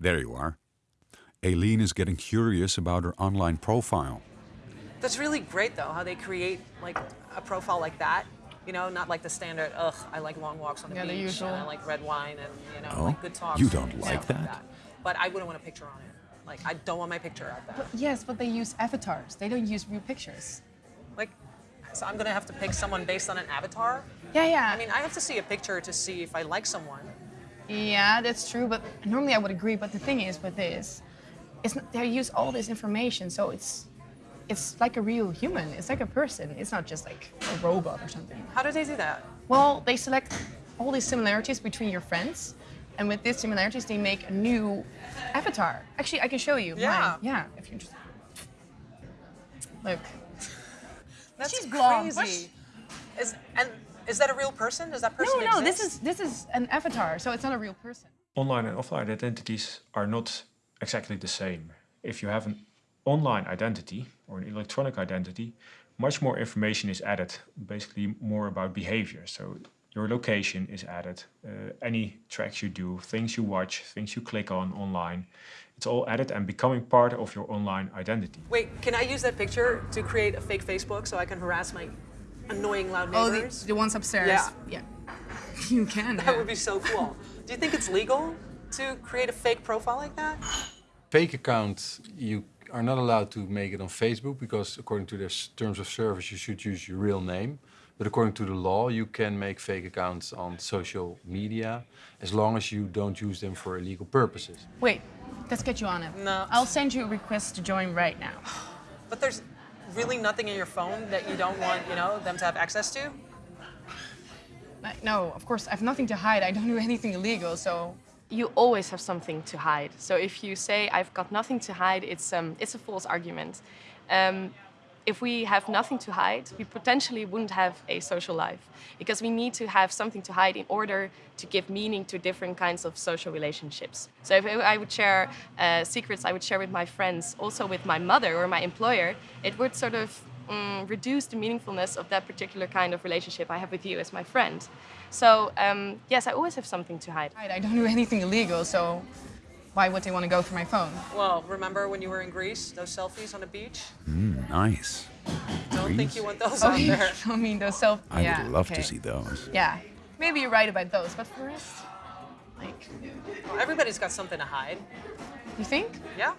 There you are. Aileen is getting curious about her online profile. That's really great though, how they create like a profile like that. You know, not like the standard, ugh, I like long walks on the Yeah, the beach usual. and I like red wine and, you know, Oh, like good talks. you don't stuff like that? But I wouldn't want a picture on it. Like, I don't want my picture out there. Yes, but they use avatars. They don't use real pictures. Like, so I'm gonna have to pick someone based on an avatar? Yeah, yeah. I mean, I have to see a picture to see if I like someone. Yeah, that's true. But normally I would agree. But the thing is with this, it's not, they use all this information, so it's it's like a real human. It's like a person. It's not just like a robot or something. How do they do that? Well, they select all these similarities between your friends, and with these similarities, they make a new avatar. Actually, I can show you. Yeah. Mine. Yeah. If you're interested. Look. That's She's crazy. Is, and is that a real person? Does that person No, no. This is this is an avatar, so it's not a real person. Online and offline identities are not exactly the same. If you have an online identity or an electronic identity, much more information is added, basically more about behavior. So your location is added, uh, any tracks you do, things you watch, things you click on online, it's all added and becoming part of your online identity. Wait, can I use that picture to create a fake Facebook so I can harass my annoying loud Oh, the, neighbors? the ones upstairs. Yeah. Yeah. You can. That yeah. would be so cool. Do you think it's legal to create a fake profile like that? fake account, you are not allowed to make it on Facebook because according to their terms of service, you should use your real name. But according to the law, you can make fake accounts on social media as long as you don't use them for illegal purposes. Wait, let's get you on it. No. I'll send you a request to join right now. But there's really nothing in your phone that you don't want, you know, them to have access to? No, of course, I have nothing to hide. I don't do anything illegal, so. you always have something to hide. So if you say I've got nothing to hide, it's um, it's a false argument. Um, if we have nothing to hide, we potentially wouldn't have a social life because we need to have something to hide in order to give meaning to different kinds of social relationships. So if I would share uh, secrets I would share with my friends, also with my mother or my employer, it would sort of mm, reduce the meaningfulness of that particular kind of relationship I have with you as my friend. So um, yes, I always have something to hide. I don't do anything illegal, so why would they want to go through my phone? Well, remember when you were in Greece, those selfies on the beach? Mm, nice. Don't think you want those Oh, out you there. I mean, those self. I yeah, would love okay. to see those. Yeah, maybe you're right about those, but for us, rest, like, Everybody's got something to hide. you think? Yeah?